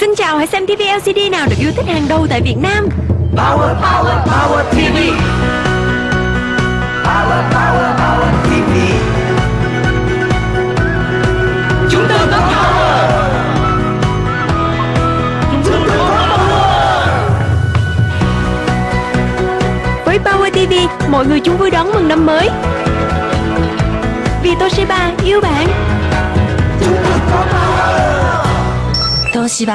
Xin chào, hãy xem TV LCD nào được yêu thích hàng đầu tại Việt Nam Power, power, power TV. Power, power, power TV. Chúng tôi có power. Chúng tôi có power. Với Power TV, mọi người chúng vui đón mừng năm mới Vì Toshiba yêu bạn Chúng tôi có power. Toshiba